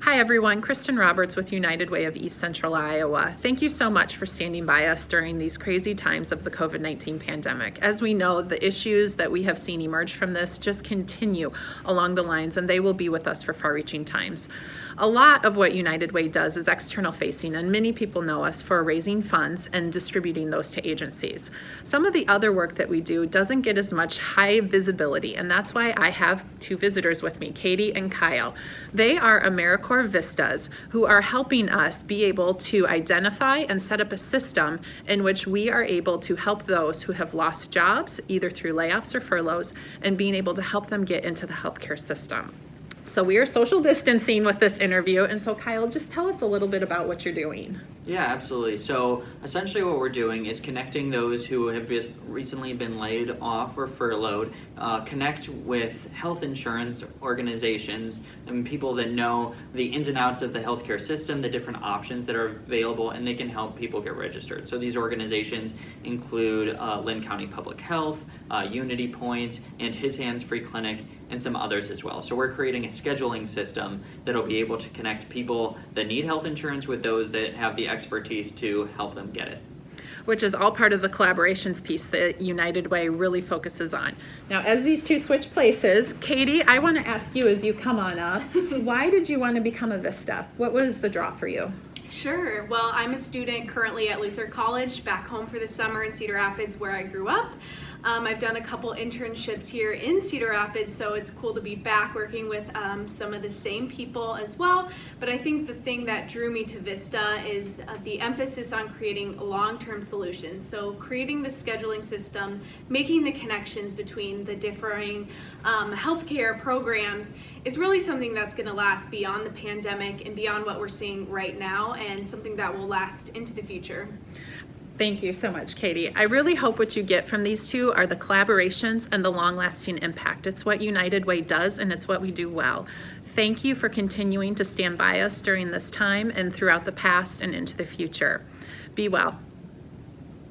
Hi everyone, Kristen Roberts with United Way of East Central Iowa. Thank you so much for standing by us during these crazy times of the COVID-19 pandemic. As we know, the issues that we have seen emerge from this just continue along the lines and they will be with us for far-reaching times. A lot of what United Way does is external facing and many people know us for raising funds and distributing those to agencies. Some of the other work that we do doesn't get as much high visibility and that's why I have two visitors with me, Katie and Kyle. They are AmeriCorps Vistas who are helping us be able to identify and set up a system in which we are able to help those who have lost jobs either through layoffs or furloughs and being able to help them get into the healthcare system. So we are social distancing with this interview. And so Kyle, just tell us a little bit about what you're doing. Yeah, absolutely. So essentially what we're doing is connecting those who have recently been laid off or furloughed, uh, connect with health insurance organizations and people that know the ins and outs of the healthcare system, the different options that are available, and they can help people get registered. So these organizations include uh, Linn County Public Health, uh, Unity Point, and His Hands Free Clinic, and some others as well. So we're creating a scheduling system that'll be able to connect people that need health insurance with those that have the expertise to help them get it which is all part of the collaborations piece that United Way really focuses on. Now, as these two switch places, Katie, I want to ask you as you come on up, why did you want to become a Vista? What was the draw for you? Sure. Well, I'm a student currently at Luther College, back home for the summer in Cedar Rapids where I grew up. Um, I've done a couple internships here in Cedar Rapids, so it's cool to be back working with um, some of the same people as well. But I think the thing that drew me to Vista is uh, the emphasis on creating long-term solutions. So creating the scheduling system, making the connections between the differing um, healthcare programs is really something that's going to last beyond the pandemic and beyond what we're seeing right now and something that will last into the future. Thank you so much, Katie. I really hope what you get from these two are the collaborations and the long-lasting impact. It's what United Way does and it's what we do well. Thank you for continuing to stand by us during this time and throughout the past and into the future. Be well.